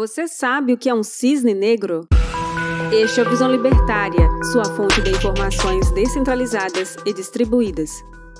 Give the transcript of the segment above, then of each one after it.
Você sabe o que é um cisne negro? Este é o Visão Libertária, sua fonte de informações descentralizadas e distribuídas.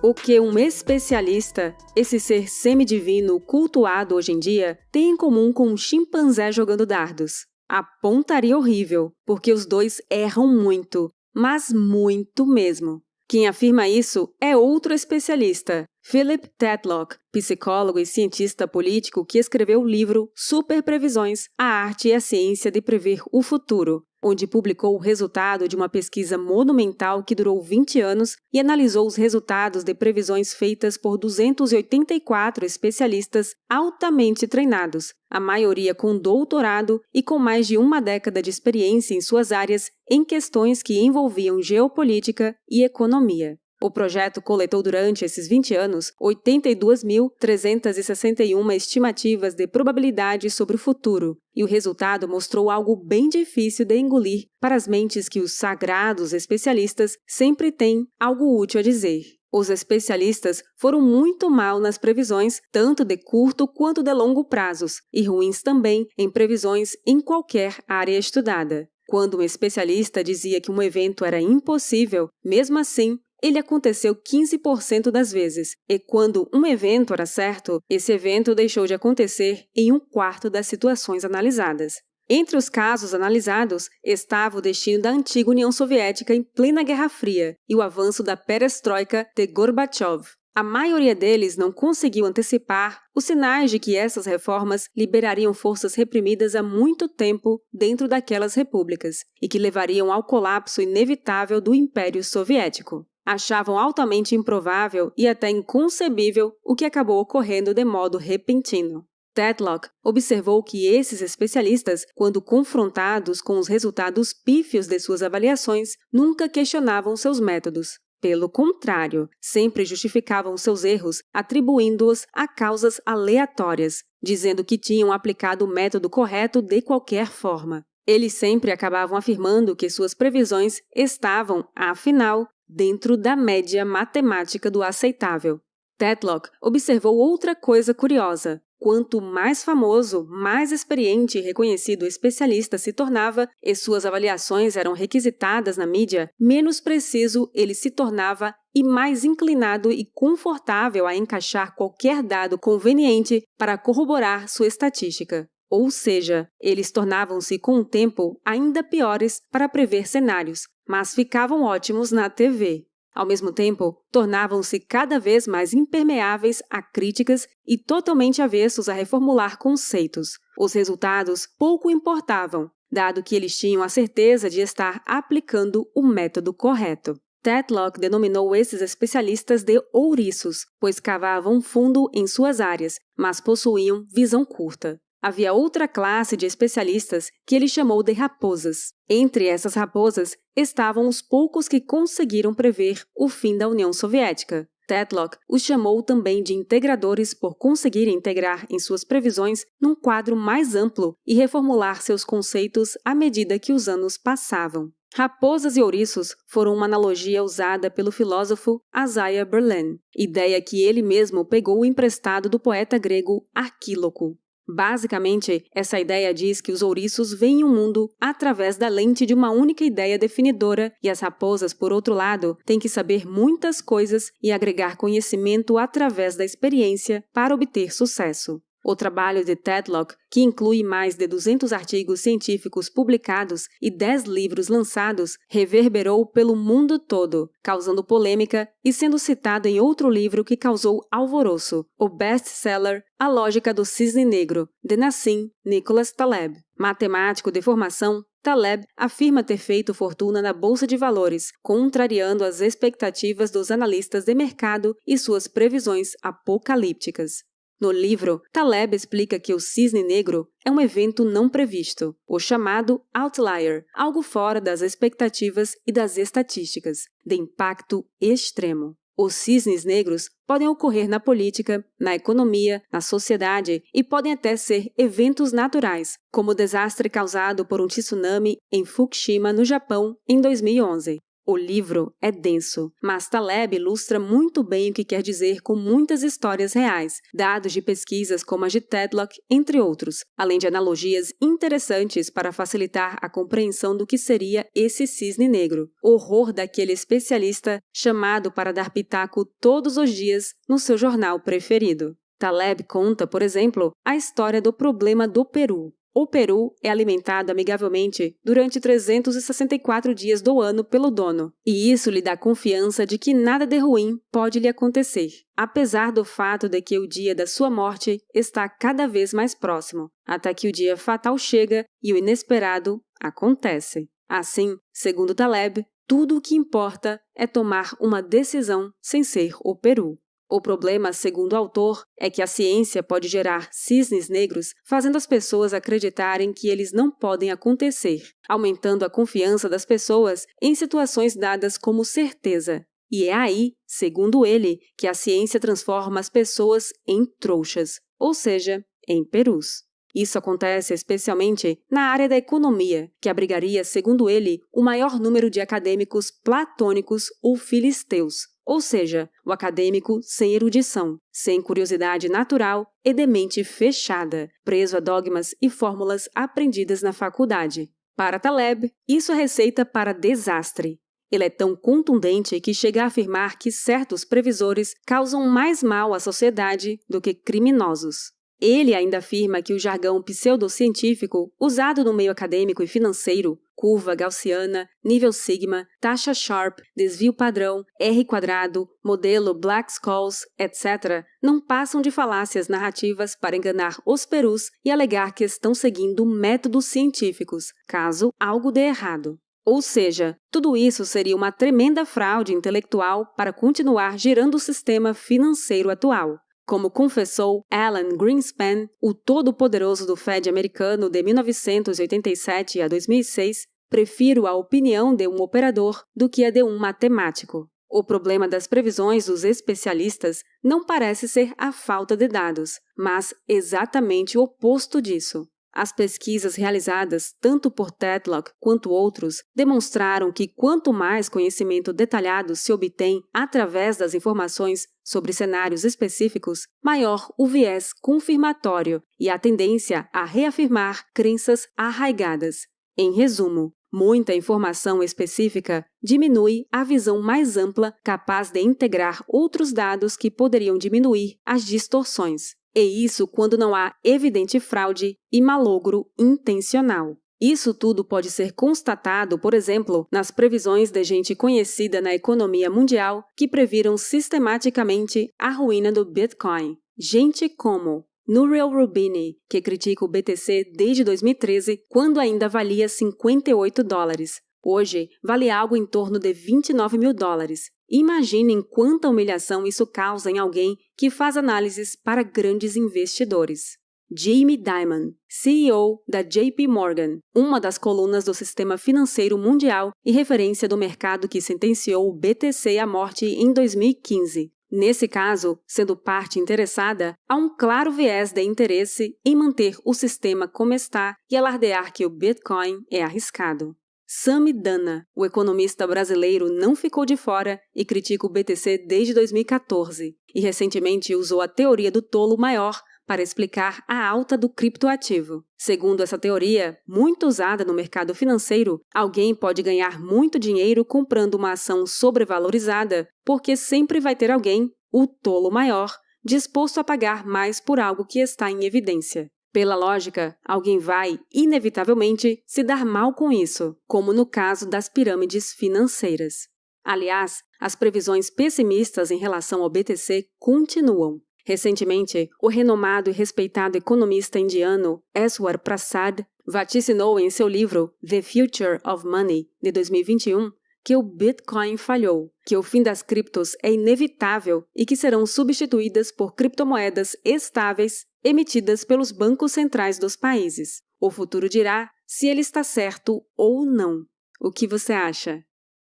O que um especialista, esse ser semidivino cultuado hoje em dia, tem em comum com um chimpanzé jogando dardos? A pontaria horrível, porque os dois erram muito, mas muito mesmo. Quem afirma isso é outro especialista, Philip Tetlock, psicólogo e cientista político que escreveu o livro Super Previsões: A Arte e a Ciência de Prever o Futuro, onde publicou o resultado de uma pesquisa monumental que durou 20 anos e analisou os resultados de previsões feitas por 284 especialistas altamente treinados, a maioria com doutorado e com mais de uma década de experiência em suas áreas em questões que envolviam geopolítica e economia. O projeto coletou durante esses 20 anos 82.361 estimativas de probabilidade sobre o futuro, e o resultado mostrou algo bem difícil de engolir para as mentes que os sagrados especialistas sempre têm algo útil a dizer. Os especialistas foram muito mal nas previsões, tanto de curto quanto de longo prazos, e ruins também em previsões em qualquer área estudada. Quando um especialista dizia que um evento era impossível, mesmo assim, ele aconteceu 15% das vezes, e quando um evento era certo, esse evento deixou de acontecer em um quarto das situações analisadas. Entre os casos analisados estava o destino da antiga União Soviética em plena Guerra Fria e o avanço da perestroika de Gorbachev. A maioria deles não conseguiu antecipar os sinais de que essas reformas liberariam forças reprimidas há muito tempo dentro daquelas repúblicas e que levariam ao colapso inevitável do Império Soviético achavam altamente improvável e até inconcebível o que acabou ocorrendo de modo repentino. Tetlock observou que esses especialistas, quando confrontados com os resultados pífios de suas avaliações, nunca questionavam seus métodos. Pelo contrário, sempre justificavam seus erros, atribuindo-os a causas aleatórias, dizendo que tinham aplicado o método correto de qualquer forma. Eles sempre acabavam afirmando que suas previsões estavam, afinal, dentro da média matemática do aceitável. Tetlock observou outra coisa curiosa. Quanto mais famoso, mais experiente e reconhecido o especialista se tornava e suas avaliações eram requisitadas na mídia, menos preciso ele se tornava e mais inclinado e confortável a encaixar qualquer dado conveniente para corroborar sua estatística. Ou seja, eles tornavam-se com o tempo ainda piores para prever cenários, mas ficavam ótimos na TV. Ao mesmo tempo, tornavam-se cada vez mais impermeáveis a críticas e totalmente avessos a reformular conceitos. Os resultados pouco importavam, dado que eles tinham a certeza de estar aplicando o método correto. Tetlock denominou esses especialistas de ouriços, pois cavavam fundo em suas áreas, mas possuíam visão curta havia outra classe de especialistas que ele chamou de raposas. Entre essas raposas estavam os poucos que conseguiram prever o fim da União Soviética. Tetlock os chamou também de integradores por conseguirem integrar em suas previsões num quadro mais amplo e reformular seus conceitos à medida que os anos passavam. Raposas e ouriços foram uma analogia usada pelo filósofo Isaiah Berlin, ideia que ele mesmo pegou emprestado do poeta grego Arquíloco. Basicamente, essa ideia diz que os ouriços veem o mundo através da lente de uma única ideia definidora e as raposas, por outro lado, têm que saber muitas coisas e agregar conhecimento através da experiência para obter sucesso. O trabalho de Tedlock, que inclui mais de 200 artigos científicos publicados e 10 livros lançados, reverberou pelo mundo todo, causando polêmica e sendo citado em outro livro que causou alvoroço, o best-seller A Lógica do Cisne Negro, de Nassim Nicholas Taleb. Matemático de formação, Taleb afirma ter feito fortuna na bolsa de valores, contrariando as expectativas dos analistas de mercado e suas previsões apocalípticas. No livro, Taleb explica que o cisne negro é um evento não previsto, o chamado outlier, algo fora das expectativas e das estatísticas, de impacto extremo. Os cisnes negros podem ocorrer na política, na economia, na sociedade e podem até ser eventos naturais, como o desastre causado por um tsunami em Fukushima, no Japão, em 2011. O livro é denso, mas Taleb ilustra muito bem o que quer dizer com muitas histórias reais, dados de pesquisas como a de Tedlock, entre outros, além de analogias interessantes para facilitar a compreensão do que seria esse cisne negro, horror daquele especialista chamado para dar pitaco todos os dias no seu jornal preferido. Taleb conta, por exemplo, a história do problema do Peru, o peru é alimentado amigavelmente durante 364 dias do ano pelo dono, e isso lhe dá confiança de que nada de ruim pode lhe acontecer, apesar do fato de que o dia da sua morte está cada vez mais próximo, até que o dia fatal chega e o inesperado acontece. Assim, segundo Taleb, tudo o que importa é tomar uma decisão sem ser o peru. O problema, segundo o autor, é que a ciência pode gerar cisnes negros, fazendo as pessoas acreditarem que eles não podem acontecer, aumentando a confiança das pessoas em situações dadas como certeza. E é aí, segundo ele, que a ciência transforma as pessoas em trouxas, ou seja, em perus. Isso acontece especialmente na área da economia, que abrigaria, segundo ele, o maior número de acadêmicos platônicos ou filisteus, ou seja, o acadêmico sem erudição, sem curiosidade natural e de mente fechada, preso a dogmas e fórmulas aprendidas na faculdade. Para Taleb, isso é receita para desastre. Ele é tão contundente que chega a afirmar que certos previsores causam mais mal à sociedade do que criminosos. Ele ainda afirma que o jargão pseudocientífico usado no meio acadêmico e financeiro, curva gaussiana, nível sigma, taxa Sharp, desvio padrão, R quadrado, modelo Black-Scholes, etc., não passam de falácias narrativas para enganar os perus e alegar que estão seguindo métodos científicos, caso algo dê errado. Ou seja, tudo isso seria uma tremenda fraude intelectual para continuar girando o sistema financeiro atual. Como confessou Alan Greenspan, o todo-poderoso do Fed americano de 1987 a 2006, prefiro a opinião de um operador do que a de um matemático. O problema das previsões dos especialistas não parece ser a falta de dados, mas exatamente o oposto disso. As pesquisas realizadas tanto por Tedlock quanto outros demonstraram que quanto mais conhecimento detalhado se obtém através das informações sobre cenários específicos, maior o viés confirmatório e a tendência a reafirmar crenças arraigadas. Em resumo, muita informação específica diminui a visão mais ampla capaz de integrar outros dados que poderiam diminuir as distorções e isso quando não há evidente fraude e malogro intencional. Isso tudo pode ser constatado, por exemplo, nas previsões de gente conhecida na economia mundial que previram sistematicamente a ruína do Bitcoin. Gente como Nouriel Rubini, que critica o BTC desde 2013, quando ainda valia 58 dólares. Hoje, vale algo em torno de 29 mil dólares. Imaginem quanta humilhação isso causa em alguém que faz análises para grandes investidores. Jamie Dimon, CEO da JP Morgan, uma das colunas do sistema financeiro mundial e referência do mercado que sentenciou o BTC à morte em 2015. Nesse caso, sendo parte interessada, há um claro viés de interesse em manter o sistema como está e alardear que o Bitcoin é arriscado. Sami Dana, o economista brasileiro, não ficou de fora e critica o BTC desde 2014 e recentemente usou a teoria do tolo maior para explicar a alta do criptoativo. Segundo essa teoria, muito usada no mercado financeiro, alguém pode ganhar muito dinheiro comprando uma ação sobrevalorizada, porque sempre vai ter alguém, o tolo maior, disposto a pagar mais por algo que está em evidência. Pela lógica, alguém vai, inevitavelmente, se dar mal com isso, como no caso das pirâmides financeiras. Aliás, as previsões pessimistas em relação ao BTC continuam. Recentemente, o renomado e respeitado economista indiano Eswar Prasad vaticinou em seu livro The Future of Money, de 2021, que o Bitcoin falhou, que o fim das criptos é inevitável e que serão substituídas por criptomoedas estáveis emitidas pelos bancos centrais dos países. O futuro dirá se ele está certo ou não. O que você acha?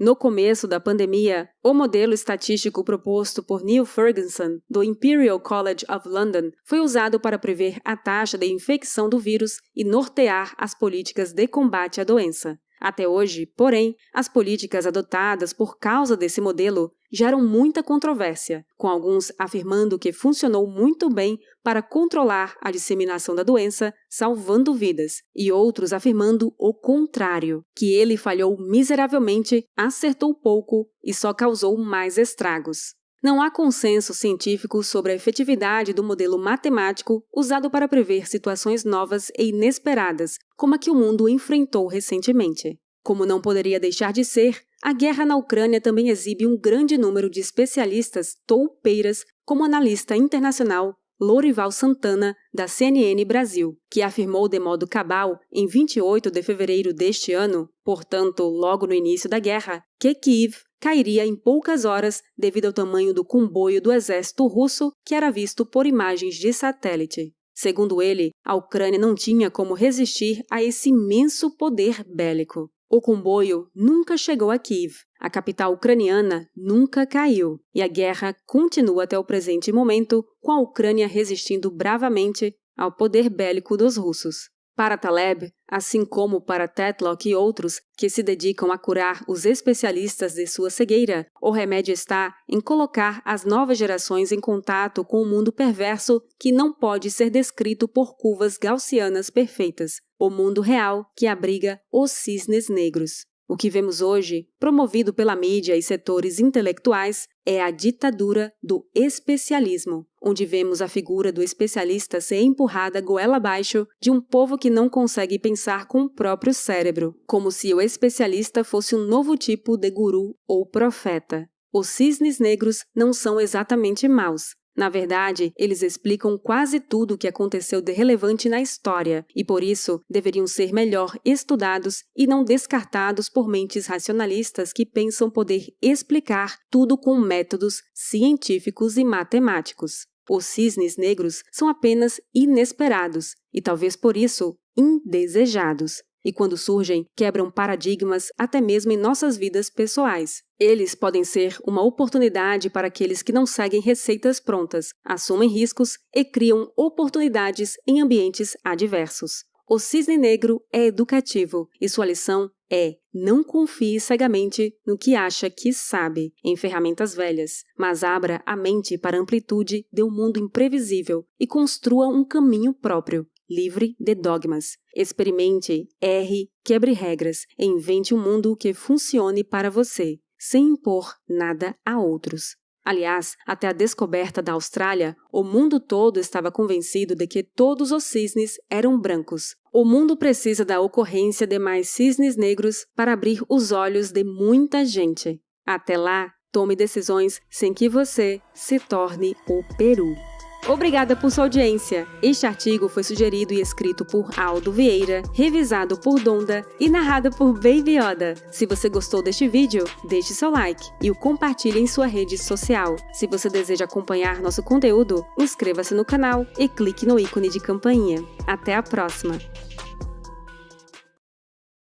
No começo da pandemia, o modelo estatístico proposto por Neil Ferguson, do Imperial College of London, foi usado para prever a taxa de infecção do vírus e nortear as políticas de combate à doença. Até hoje, porém, as políticas adotadas por causa desse modelo geram muita controvérsia, com alguns afirmando que funcionou muito bem para controlar a disseminação da doença, salvando vidas, e outros afirmando o contrário, que ele falhou miseravelmente, acertou pouco e só causou mais estragos. Não há consenso científico sobre a efetividade do modelo matemático usado para prever situações novas e inesperadas, como a que o mundo enfrentou recentemente. Como não poderia deixar de ser, a guerra na Ucrânia também exibe um grande número de especialistas toupeiras, como analista internacional Lorival Santana, da CNN Brasil, que afirmou de modo cabal, em 28 de fevereiro deste ano, portanto, logo no início da guerra, que Kiev cairia em poucas horas devido ao tamanho do comboio do exército russo que era visto por imagens de satélite. Segundo ele, a Ucrânia não tinha como resistir a esse imenso poder bélico. O comboio nunca chegou a Kiev, a capital ucraniana nunca caiu, e a guerra continua até o presente momento, com a Ucrânia resistindo bravamente ao poder bélico dos russos. Para Taleb, assim como para Tetlock e outros que se dedicam a curar os especialistas de sua cegueira, o remédio está em colocar as novas gerações em contato com o um mundo perverso que não pode ser descrito por curvas gaussianas perfeitas, o mundo real que abriga os cisnes negros. O que vemos hoje, promovido pela mídia e setores intelectuais, é a ditadura do especialismo, onde vemos a figura do especialista ser empurrada goela abaixo de um povo que não consegue pensar com o próprio cérebro, como se o especialista fosse um novo tipo de guru ou profeta. Os cisnes negros não são exatamente maus, na verdade, eles explicam quase tudo o que aconteceu de relevante na história e, por isso, deveriam ser melhor estudados e não descartados por mentes racionalistas que pensam poder explicar tudo com métodos científicos e matemáticos. Os cisnes negros são apenas inesperados e, talvez por isso, indesejados e, quando surgem, quebram paradigmas até mesmo em nossas vidas pessoais. Eles podem ser uma oportunidade para aqueles que não seguem receitas prontas, assumem riscos e criam oportunidades em ambientes adversos. O cisne negro é educativo e sua lição é não confie cegamente no que acha que sabe em ferramentas velhas, mas abra a mente para a amplitude de um mundo imprevisível e construa um caminho próprio livre de dogmas. Experimente, erre, quebre regras invente um mundo que funcione para você, sem impor nada a outros. Aliás, até a descoberta da Austrália, o mundo todo estava convencido de que todos os cisnes eram brancos. O mundo precisa da ocorrência de mais cisnes negros para abrir os olhos de muita gente. Até lá, tome decisões sem que você se torne o Peru. Obrigada por sua audiência. Este artigo foi sugerido e escrito por Aldo Vieira, revisado por Donda e narrado por Baby Yoda. Se você gostou deste vídeo, deixe seu like e o compartilhe em sua rede social. Se você deseja acompanhar nosso conteúdo, inscreva-se no canal e clique no ícone de campainha. Até a próxima!